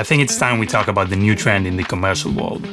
I think it's time we talk about the new trend in the commercial world.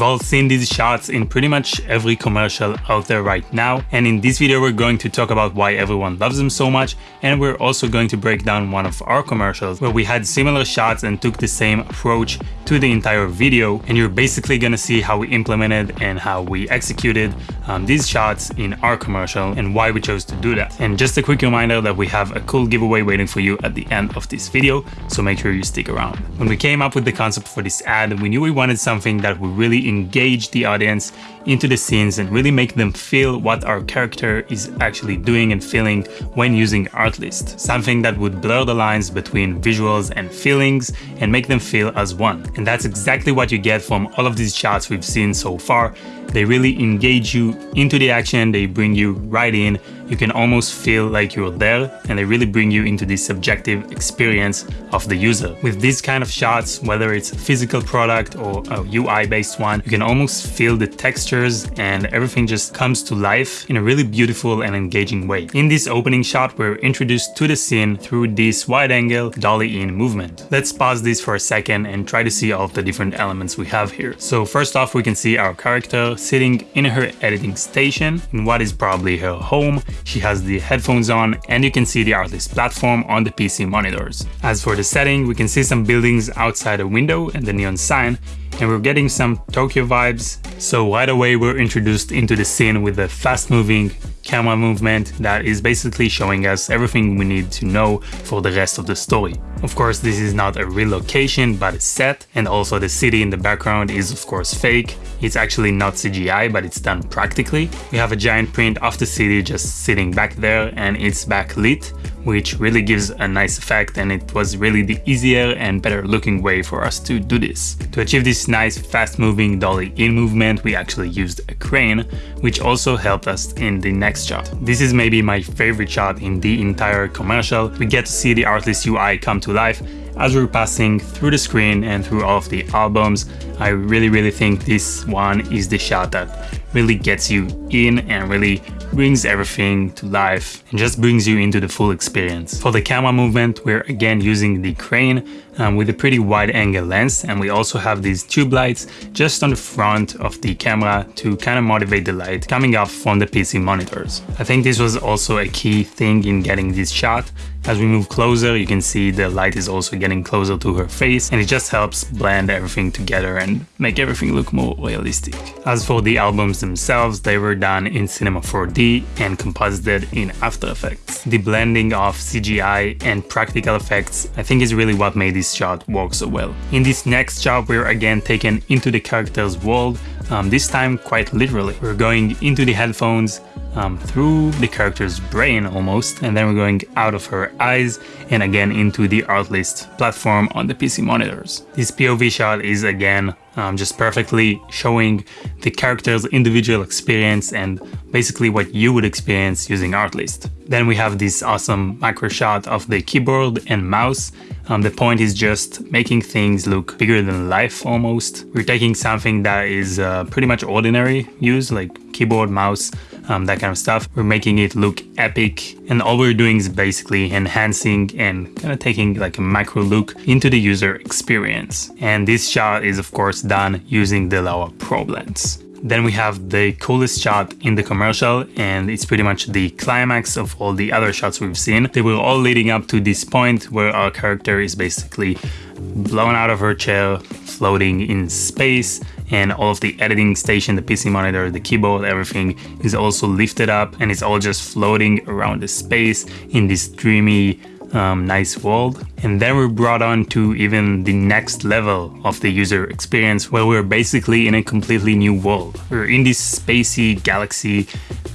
We've all seen these shots in pretty much every commercial out there right now and in this video we're going to talk about why everyone loves them so much and we're also going to break down one of our commercials where we had similar shots and took the same approach to the entire video and you're basically gonna see how we implemented and how we executed um, these shots in our commercial and why we chose to do that. And just a quick reminder that we have a cool giveaway waiting for you at the end of this video so make sure you stick around. When we came up with the concept for this ad we knew we wanted something that would really engage the audience into the scenes and really make them feel what our character is actually doing and feeling when using Artlist. Something that would blur the lines between visuals and feelings and make them feel as one. And that's exactly what you get from all of these shots we've seen so far. They really engage you into the action, they bring you right in, you can almost feel like you're there and they really bring you into this subjective experience of the user. With these kind of shots, whether it's a physical product or a UI based one, you can almost feel the textures and everything just comes to life in a really beautiful and engaging way. In this opening shot, we're introduced to the scene through this wide angle dolly in movement. Let's pause this for a second and try to see all the different elements we have here. So first off, we can see our character sitting in her editing station in what is probably her home. She has the headphones on and you can see the Artlist platform on the PC monitors. As for the setting, we can see some buildings outside a window and the neon sign and we're getting some Tokyo vibes. So right away we're introduced into the scene with a fast moving camera movement that is basically showing us everything we need to know for the rest of the story. Of course, this is not a real location, but a set, and also the city in the background is of course fake. It's actually not CGI, but it's done practically. We have a giant print of the city just sitting back there and it's backlit, which really gives a nice effect and it was really the easier and better looking way for us to do this. To achieve this nice fast moving dolly in movement, we actually used a crane, which also helped us in the next shot. This is maybe my favorite shot in the entire commercial. We get to see the Artlist UI come to life as we're passing through the screen and through all of the albums. I really really think this one is the shot that really gets you in and really brings everything to life and just brings you into the full experience. For the camera movement, we're again using the crane um, with a pretty wide angle lens and we also have these tube lights just on the front of the camera to kind of motivate the light coming off from the PC monitors. I think this was also a key thing in getting this shot. As we move closer, you can see the light is also getting closer to her face and it just helps blend everything together and make everything look more realistic. As for the albums themselves, they were done in Cinema 4D and composited in After Effects. The blending of CGI and practical effects I think is really what made this shot work so well. In this next shot we're again taken into the character's world, um, this time quite literally. We're going into the headphones, um, through the character's brain almost, and then we're going out of her eyes and again into the Artlist platform on the PC monitors. This POV shot is again um, just perfectly showing the character's individual experience and basically what you would experience using Artlist. Then we have this awesome macro shot of the keyboard and mouse. Um, the point is just making things look bigger than life almost. We're taking something that is uh, pretty much ordinary use like keyboard, mouse, um, that kind of stuff. We're making it look epic and all we're doing is basically enhancing and kind of taking like a macro look into the user experience. And this shot is of course done using the Laowa Probe lens. Then we have the coolest shot in the commercial and it's pretty much the climax of all the other shots we've seen. They were all leading up to this point where our character is basically blown out of her chair, floating in space and all of the editing station, the PC monitor, the keyboard, everything is also lifted up and it's all just floating around the space in this dreamy um, nice world. And then we're brought on to even the next level of the user experience where we're basically in a completely new world. We're in this spacey galaxy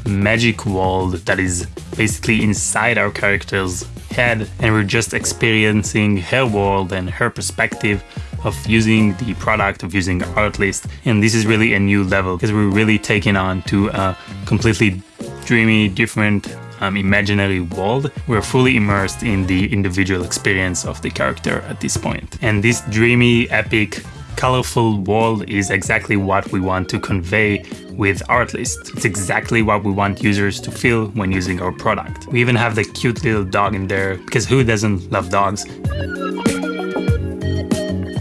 magic world that is basically inside our character's head and we're just experiencing her world and her perspective of using the product, of using Artlist. And this is really a new level because we're really taking on to a completely dreamy, different um, imaginary world, we're fully immersed in the individual experience of the character at this point. And this dreamy, epic colorful world is exactly what we want to convey with Artlist. It's exactly what we want users to feel when using our product. We even have the cute little dog in there because who doesn't love dogs?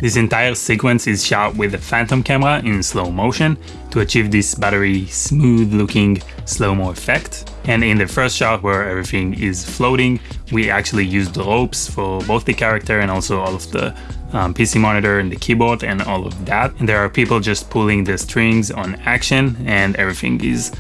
This entire sequence is shot with a phantom camera in slow motion to achieve this buttery, smooth looking slow-mo effect. And in the first shot where everything is floating, we actually used ropes for both the character and also all of the um, PC monitor and the keyboard and all of that. And there are people just pulling the strings on action and everything is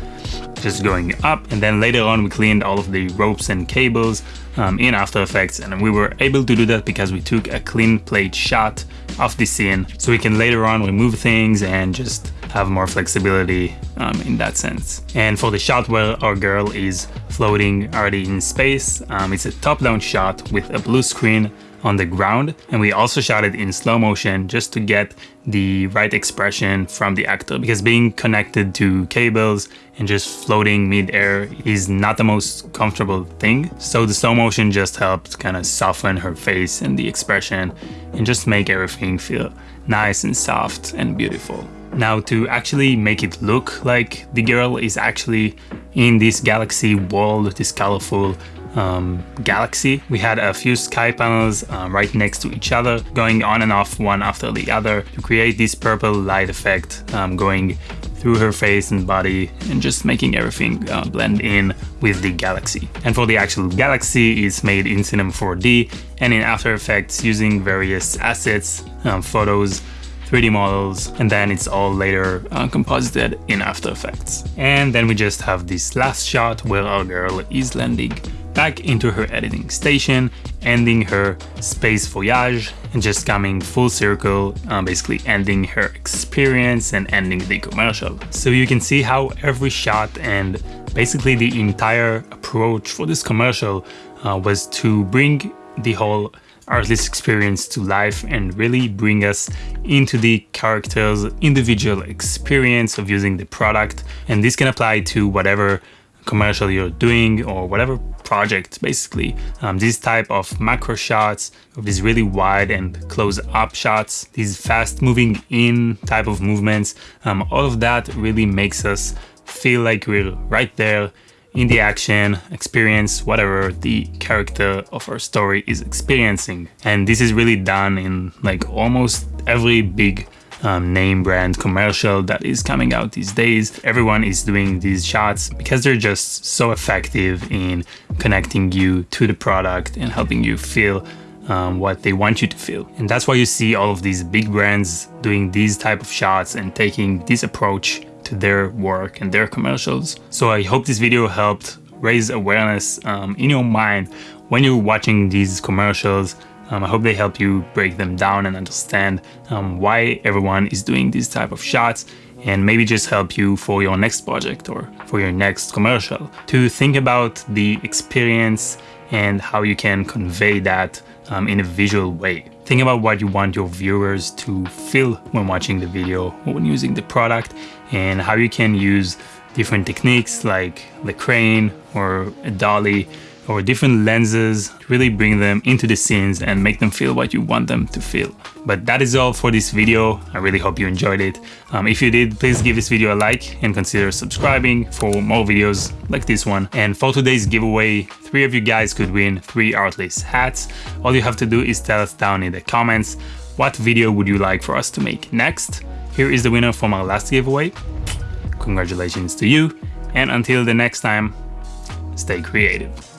just going up. And then later on, we cleaned all of the ropes and cables um, in After Effects. And we were able to do that because we took a clean plate shot of the scene. So we can later on remove things and just have more flexibility um, in that sense. And for the shot where our girl is floating already in space, um, it's a top-down shot with a blue screen on the ground and we also shot it in slow motion just to get the right expression from the actor because being connected to cables and just floating mid-air is not the most comfortable thing so the slow motion just helped kind of soften her face and the expression and just make everything feel nice and soft and beautiful. Now to actually make it look like the girl is actually in this galaxy world, this colorful um, galaxy. We had a few sky panels uh, right next to each other, going on and off one after the other to create this purple light effect um, going through her face and body and just making everything uh, blend in with the galaxy. And for the actual galaxy, it's made in Cinema 4D and in After Effects using various assets, um, photos, 3D models, and then it's all later uh, composited in After Effects. And then we just have this last shot where our girl is landing back into her editing station, ending her space voyage and just coming full circle, uh, basically ending her experience and ending the commercial. So you can see how every shot and basically the entire approach for this commercial uh, was to bring the whole Artlist experience to life and really bring us into the character's individual experience of using the product. And this can apply to whatever commercial you're doing or whatever project basically. Um, these type of macro shots, these really wide and close up shots, these fast moving in type of movements, um, all of that really makes us feel like we're right there in the action, experience whatever the character of our story is experiencing. And this is really done in like almost every big um, name brand commercial that is coming out these days. Everyone is doing these shots because they're just so effective in connecting you to the product and helping you feel um, what they want you to feel. And that's why you see all of these big brands doing these type of shots and taking this approach to their work and their commercials. So I hope this video helped raise awareness um, in your mind when you're watching these commercials um, I hope they help you break them down and understand um, why everyone is doing these type of shots and maybe just help you for your next project or for your next commercial to think about the experience and how you can convey that um, in a visual way. Think about what you want your viewers to feel when watching the video or when using the product and how you can use different techniques like the crane or a dolly or different lenses really bring them into the scenes and make them feel what you want them to feel. But that is all for this video. I really hope you enjoyed it. Um, if you did, please give this video a like and consider subscribing for more videos like this one. And for today's giveaway, three of you guys could win three Artlist hats. All you have to do is tell us down in the comments what video would you like for us to make next. Here is the winner from our last giveaway. Congratulations to you. And until the next time, stay creative.